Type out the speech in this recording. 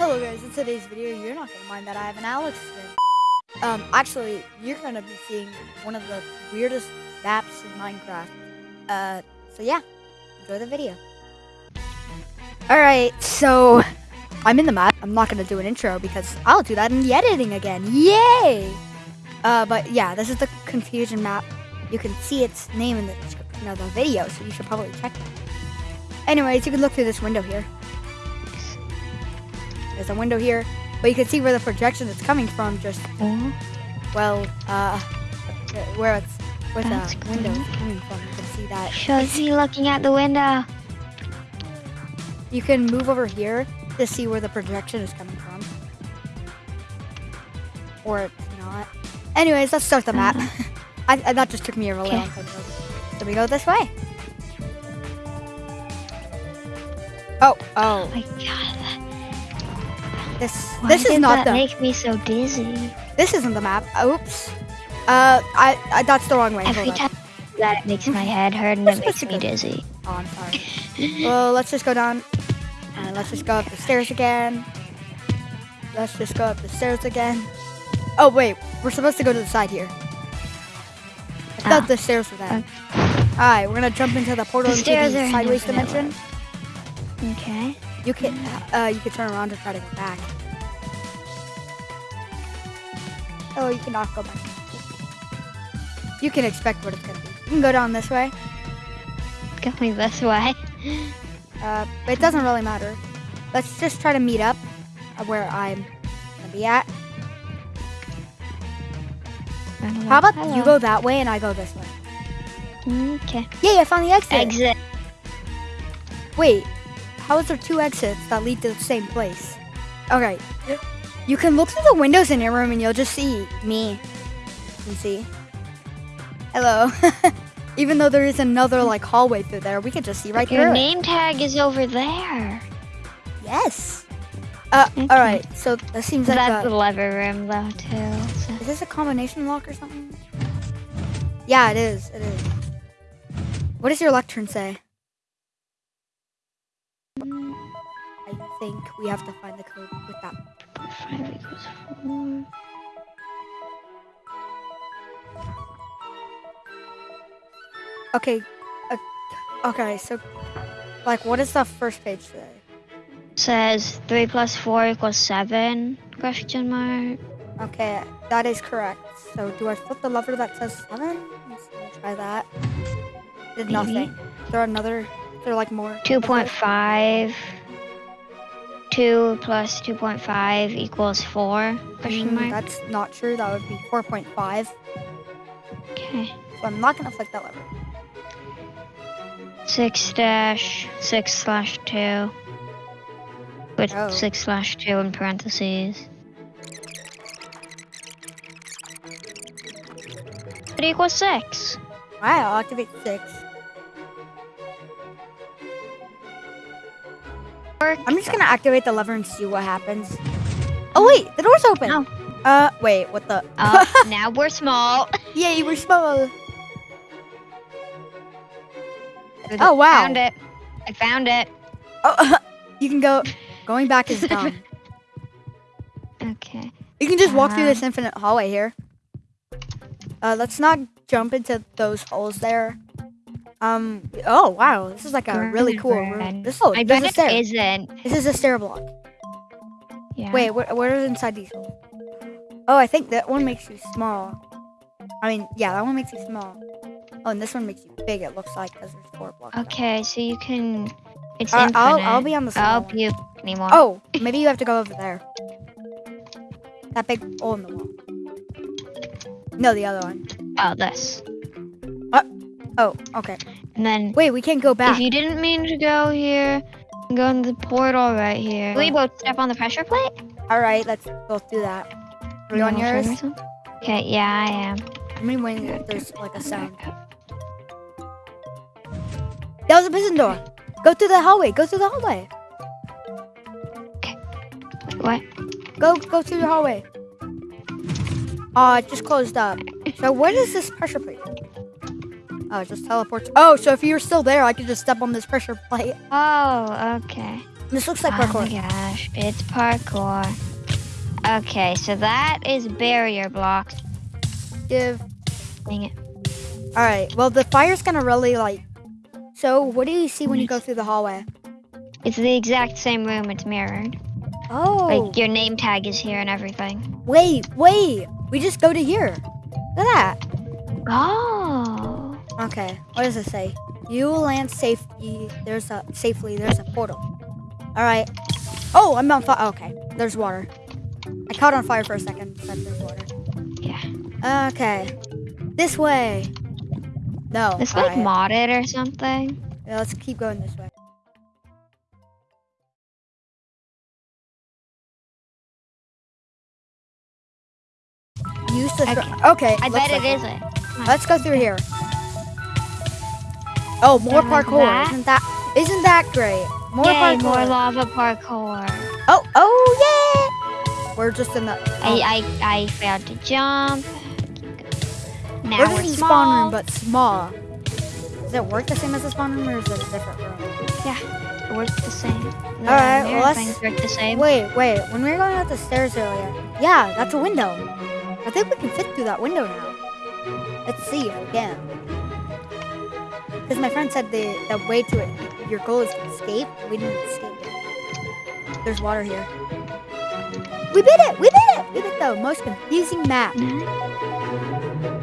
Hello guys, in today's video, you're not gonna mind that I have an Alex skin. Um, actually, you're gonna be seeing one of the weirdest maps in Minecraft. Uh, so yeah, enjoy the video. Alright, so I'm in the map. I'm not gonna do an intro because I'll do that in the editing again. Yay! Uh, but yeah, this is the confusion map. You can see its name in the description of the video, so you should probably check it. Anyways, you can look through this window here. There's a window here, but you can see where the projection is coming from. Just Oh, well, uh, where it's where That's the window is coming from. You can see that. shows you looking at the window. You can move over here to see where the projection is coming from, or it's not. Anyways, let's start the map. I, I- that just took me a really long time. So we go this way. Oh, Oh, oh, my god, this why this is not that the make me so dizzy? this isn't the map. Oops. Uh, I, I that's the wrong way. Hold Every on. time that it makes my head hurt and it makes me supposed to dizzy. Oh, I'm sorry. well, let's just go down. And let's just go up the stairs again. Let's just go up the stairs again. Oh, wait. We're supposed to go to the side here. I thought Ah. the stairs were there. Alright, we're gonna jump into the portal The into stairs the sideways dimension. Okay. You can, uh, you can turn around to try to go back. Oh, you cannot go back. You can expect what it's gonna be. You can go down this way. Going this way. Uh, but it doesn't really matter. Let's just try to meet up where I'm gonna be at. How about you go that way and I go this way? Okay. Yay, I found the exit. Exit. Wait, how is there two exits that lead to the same place? Okay, you can look through the windows in your room and you'll just see me. You see. Hello. Even though there is another like hallway through there, we can just see right here. Your through name tag is over there. Yes. Uh, Okay. all right. So that seems like That's a, the lever room though too. so- Is this a combination lock or something? Yeah, it is. It is. What does your lectern say? Think we have to find the code with that. Five equals four. Okay. Uh, okay. So, like, what does the first page say? Says three plus four equals seven? Question mark. Okay, that is correct. So, do I flip the lever that says seven? Let's try that. Did Maybe. nothing. Is there another? Is there like more? Two point five. Two plus two point five equals four? Question Mm, mark. that's not true. That would be 4.5. Okay. So I'm not gonna flick that lever. Six dash six slash two. With Oh. six slash two in parentheses. It equals six. Wow, I'll activate six. I'm just gonna activate the lever and see what happens. Oh wait, the door's open. Oh. Uh, wait, what the? Oh, now we're small. Yay, we're small. Oh, wow. I found it. I found it. Oh, you can go. Going back is dumb. Okay. You can just walk through Uh, this infinite hallway here. Uh, let's not jump into those holes there. Um. Oh wow, this is like a really cool room. This oh, I there's bet a stair. it isn't. This is a stair block. Yeah. Wait, where, where is inside these? Oh, I think that one makes you small. I mean, yeah, that one makes you small. Oh, and this one makes you big. It looks like because there's four blocks. Okay, so you can. It's Uh, infinite. I'll I'll be on the small I'll one. be anymore. Oh, maybe you have to go over there. That big hole in the wall. No, the other one. Oh, this. Oh, okay. And then Wait, we can't go back. if you didn't mean to go here, go in the portal right here. We both step on the pressure plate. All right, let's both do that. Are you on yours? Okay, yeah, I am. Let me when there's like a sound. That was a prison door. Go through the hallway. Go through the hallway. Okay. what? Go go through the hallway. Uh, it just closed up. So where does this pressure plate? Oh, just teleports. Oh, so if you're still there, I could just step on this pressure plate. Oh, okay. This looks like parkour. Oh parkour. my gosh, it's parkour. Okay, so that is barrier blocks. Give. Dang it. All right. Well, the fire's gonna really like. So, what do you see when you go through the hallway? It's the exact same room. It's mirrored. Oh. Like your name tag is here and everything. Wait, wait. We just go to here. Look at that. Oh. Okay. What does it say? You will land safety. There's a safely. There's a portal. All right. Oh, I'm on fire. Okay. There's water. I caught on fire for a second, but there's water. Yeah. Okay. This way. No. It's like right. modded or something. Yeah, let's keep going this way. Use the thro- okay. I bet it isn't. Let's go through here. Oh, more parkour. that? Isn't that isn't that great? More Yay, parkour. more lava parkour. oh, oh yeah. We're just in the oh. I, I I failed to jump. Now We're we're, in the small. spawn room, but small. Does it work the same as the spawn room, or is it a different room? yeah, it works the same. Mirror well, let's- work the same. Wait, wait. When we were going up the stairs earlier, yeah, that's a window. I think we can fit through that window now. Let's see can. Because my friend said the the way to it, your goal is to escape. We didn't escape. There's water here. We beat it! We beat it! We beat the most confusing map. Mhm.